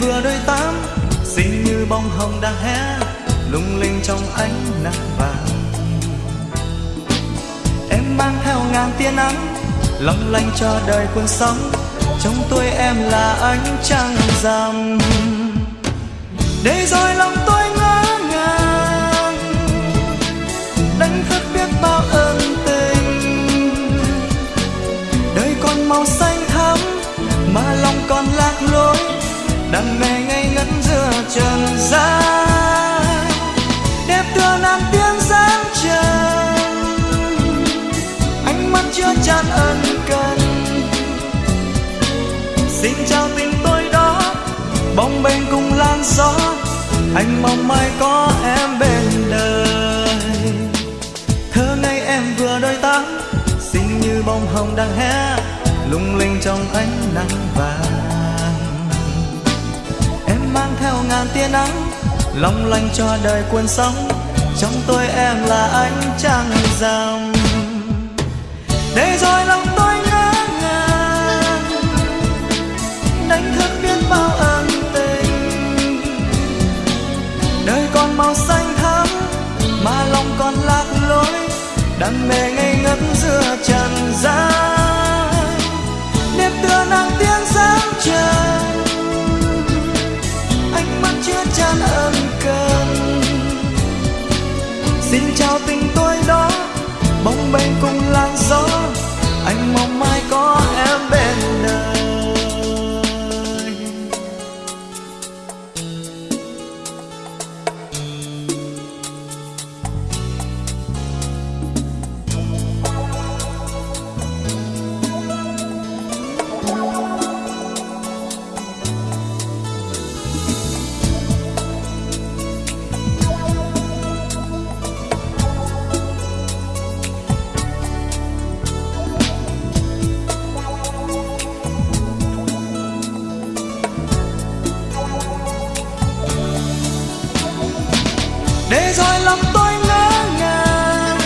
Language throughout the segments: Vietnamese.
vừa đôi tám, xinh như bông hồng đang hé, lung linh trong ánh nắng vàng. Em mang theo ngàn tia nắng, long lanh cho đời cuộc sống, trong tôi em là ánh trăng rằm. Để rồi lòng tôi ngỡ ngàng, đánh thức biết bao ơn tình. Đời còn màu xanh thắm, mà lòng còn lạc lối đam mê ngây ngất giữa trần gian đẹp tựa nàng tiên sáng trần ánh mắt chưa chan ân cần. Xin chào tình tôi đó bóng bềnh cùng lan gió. Anh mong mai có em bên đời. Thơ ngây em vừa đôi tám xinh như bông hồng đang hé, lung linh trong ánh nắng vàng. Ngàn tia nắng, long lanh cho đời cuốn sóng. Trong tôi em là ánh trăng rằm. Để rồi lòng tôi ngỡ ngàng, đánh thức biết bao ân tình. Đời còn màu xanh thắm, mà lòng còn lạc lối. Đam mê ngây ngất giữa trần gian. Đẹp tựa nàng tiên sáng trời ánh mắt để rồi lòng tôi ngỡ ngàng.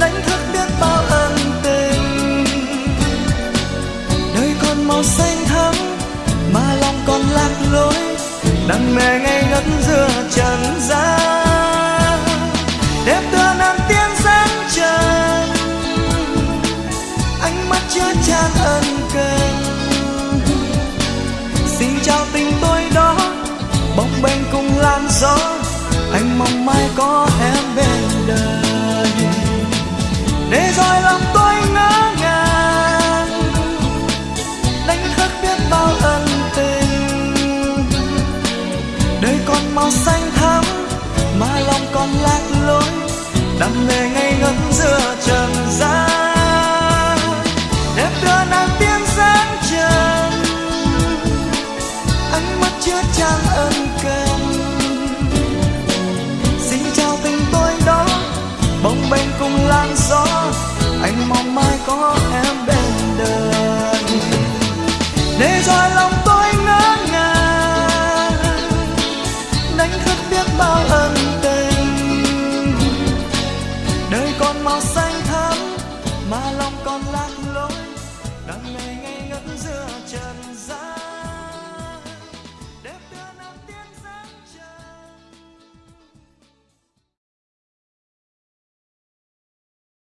Đánh thức biết bao ân tình. Đời còn màu xanh thắm, mà lòng còn lạc lối. Đam mê ngay ngất giữa trần gian. Bao ân tình. Đời còn màu xanh thắm, mà lòng còn lạc lối. Đam mê ngây ngất giữa trần gian. Đẹp đưa nàng tiên sáng trần. Ánh mắt chứa trang ân cần. Xin chào tình tôi đó, bồng bềnh cùng làn gió. Anh mong mai có để rồi lòng tôi ngỡ ngàng. Đánh thức biết bao ân tình. Đời còn màu xanh thắm, mà lòng còn lạc lối. Đang ngày ngày ngất giữa trần gian.